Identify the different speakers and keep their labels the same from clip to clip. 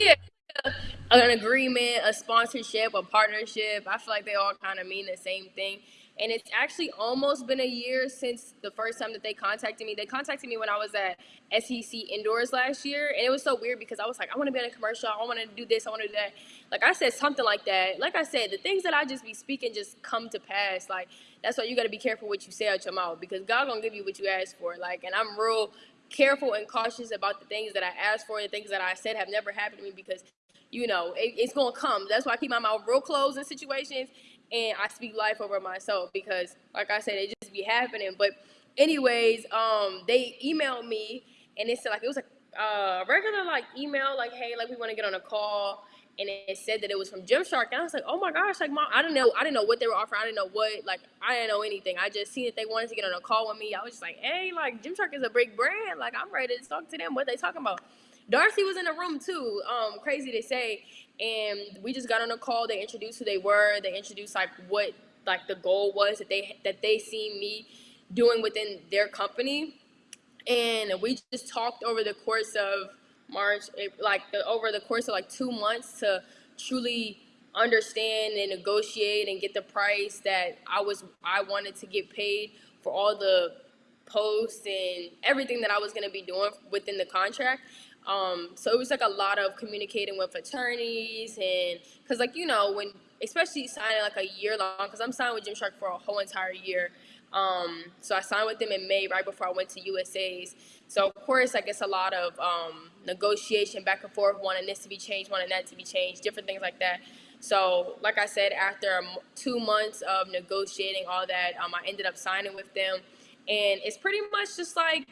Speaker 1: yeah, an agreement, a sponsorship, a partnership. I feel like they all kind of mean the same thing. And it's actually almost been a year since the first time that they contacted me. They contacted me when I was at SEC Indoors last year. And it was so weird because I was like, I want to be in a commercial. I want to do this. I want to do that. Like I said, something like that. Like I said, the things that I just be speaking just come to pass. Like that's why you got to be careful what you say out your mouth because God going to give you what you ask for. Like, and I'm real careful and cautious about the things that I ask for. The things that I said have never happened to me because you know, it, it's gonna come. That's why I keep my mouth real closed in situations and I speak life over myself because, like I said, it just be happening. But, anyways, um, they emailed me and it said like it was a uh, regular like email, like hey, like we want to get on a call, and it said that it was from Gymshark, and I was like, oh my gosh, like mom, I didn't know, I didn't know what they were offering, I didn't know what, like I didn't know anything. I just seen that they wanted to get on a call with me. I was just like, hey, like Gymshark is a big brand, like I'm ready to talk to them. What they talking about? Darcy was in the room too. Um, crazy to say, and we just got on a call. They introduced who they were. They introduced like what like the goal was that they that they seen me doing within their company, and we just talked over the course of March, like the, over the course of like two months to truly understand and negotiate and get the price that I was I wanted to get paid for all the posts and everything that I was going to be doing within the contract. Um, so it was like a lot of communicating with attorneys and because like you know when especially signing like a year long because I'm signed with Gymshark for a whole entire year. Um, so I signed with them in May right before I went to USA's. So of course I guess a lot of um, negotiation back and forth, wanting this to be changed, wanting that to be changed, different things like that. So like I said, after two months of negotiating all that, um, I ended up signing with them, and it's pretty much just like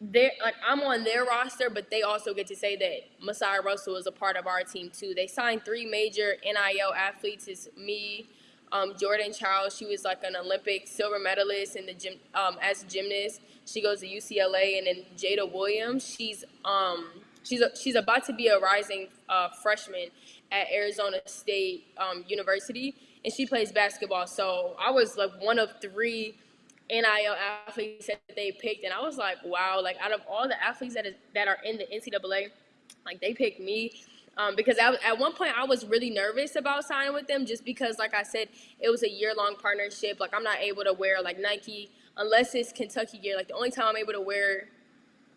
Speaker 1: they like I'm on their roster, but they also get to say that Masai Russell is a part of our team too. They signed three major NIL athletes. It's me, um, Jordan Chiles. She was like an Olympic silver medalist in the gym um, as a gymnast. She goes to UCLA, and then Jada Williams. She's um she's a, she's about to be a rising uh, freshman at Arizona State um, University, and she plays basketball. So I was like one of three NIL athletes that they picked, and I was like, wow, like out of all the athletes that is that are in the NCAA, like they picked me. Um, because I, at one point I was really nervous about signing with them just because, like I said, it was a year long partnership. Like I'm not able to wear like Nike unless it's Kentucky gear. Like the only time I'm able to wear,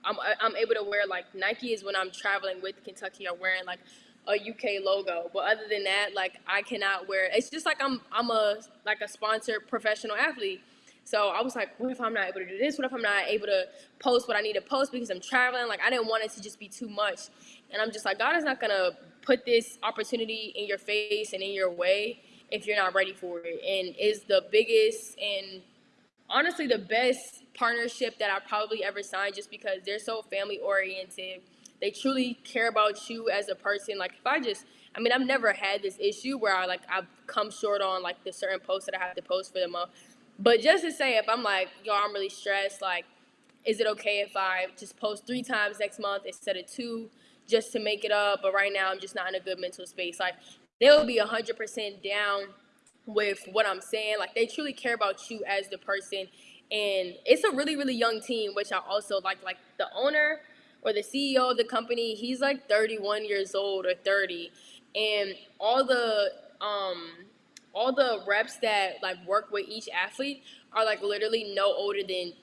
Speaker 1: I'm I'm able to wear like Nike is when I'm traveling with Kentucky or wearing like a UK logo. But other than that, like I cannot wear. It's just like I'm I'm a like a sponsored professional athlete. So I was like, what if I'm not able to do this? What if I'm not able to post what I need to post because I'm traveling? Like I didn't want it to just be too much. And I'm just like, God is not gonna put this opportunity in your face and in your way if you're not ready for it. And is the biggest and honestly the best partnership that I probably ever signed just because they're so family oriented. They truly care about you as a person. Like if I just I mean, I've never had this issue where I like I've come short on like the certain posts that I have to post for the month. But just to say, if I'm like, yo, I'm really stressed, like, is it okay if I just post three times next month instead of two just to make it up? But right now, I'm just not in a good mental space. Like, they'll be 100% down with what I'm saying. Like, they truly care about you as the person. And it's a really, really young team, which I also like. Like, the owner or the CEO of the company, he's like 31 years old or 30. And all the, um, all the reps that like work with each athlete are like literally no older than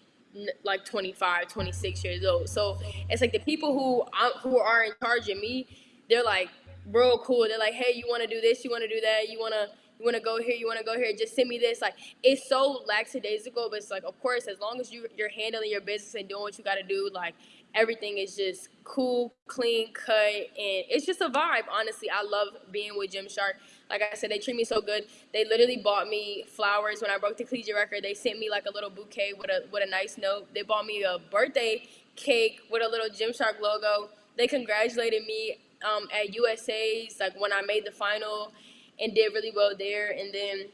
Speaker 1: like 25 26 years old. So it's like the people who who are in charge of me they're like real cool. They're like hey you want to do this? You want to do that? You want to you want to go here you want to go here just send me this like it's so lackadaisical but it's like of course as long as you you're handling your business and doing what you got to do like everything is just cool clean cut and it's just a vibe honestly i love being with Gymshark like I said, they treat me so good. They literally bought me flowers when I broke the collegiate record. They sent me like a little bouquet with a with a nice note. They bought me a birthday cake with a little Gymshark logo. They congratulated me um, at USA's like when I made the final and did really well there. And then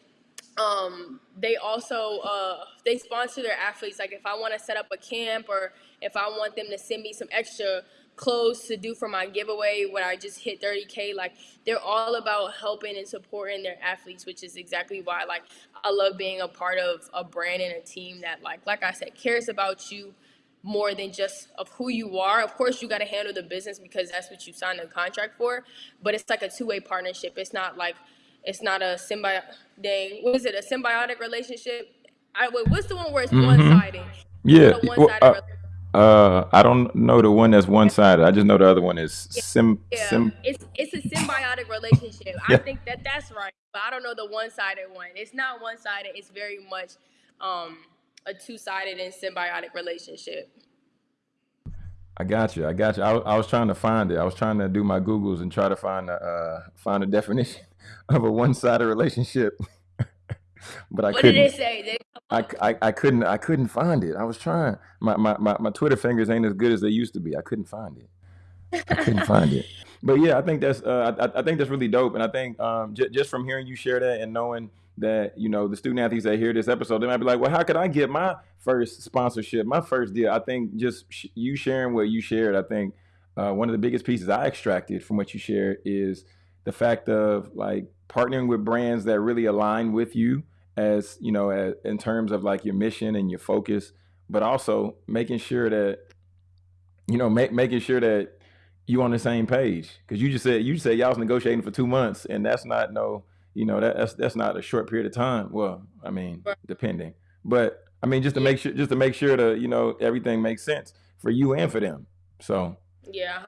Speaker 1: um, they also uh, they sponsor their athletes. Like if I want to set up a camp or if I want them to send me some extra clothes to do for my giveaway when I just hit 30k like they're all about helping and supporting their athletes which is exactly why like I love being a part of a brand and a team that like like I said cares about you more than just of who you are. Of course, you got to handle the business because that's what you signed a contract for. But it's like a two way partnership. It's not like it's not a symbiotic. Dang, what is it? A symbiotic relationship? I wait. What's the one where it's
Speaker 2: Mm-hmm.
Speaker 1: one sided?
Speaker 2: Yeah.
Speaker 1: Not a
Speaker 2: Well, uh, uh, I don't know the one that's one sided. I just know the other one is sim
Speaker 1: Yeah,
Speaker 2: sim.
Speaker 1: it's it's a symbiotic relationship. I think that that's right, but I don't know the one sided one. It's not one sided. It's very much um, a two sided and symbiotic relationship.
Speaker 2: I got you. I got you. I, I was trying to find it. I was trying to do my Googles and try to find a uh, find a definition of a one sided relationship, but I
Speaker 1: What
Speaker 2: couldn't.
Speaker 1: say? Did it come
Speaker 2: I. I, I couldn't I couldn't find it. I was trying. My, my, my, my Twitter fingers ain't as good as they used to be. I couldn't find it. I couldn't find it. But yeah, I think that's uh, I, I think that's really dope. And I think um, j- just from hearing you share that and knowing that you know the student athletes that hear this episode, they might be like, well, how could I get my first sponsorship, my first deal? I think just sh- you sharing what you shared. I think uh, one of the biggest pieces I extracted from what you shared is the fact of like partnering with brands that really align with you as you know as, in terms of like your mission and your focus but also making sure that you know ma- making sure that you on the same page because you just said you said y'all was negotiating for two months and that's not no you know that, that's that's not a short period of time. Well i mean
Speaker 1: Right.
Speaker 2: depending. But i mean just to
Speaker 1: Yeah,
Speaker 2: make sure just to make sure that you know everything makes sense for you and for them. So
Speaker 1: yeah,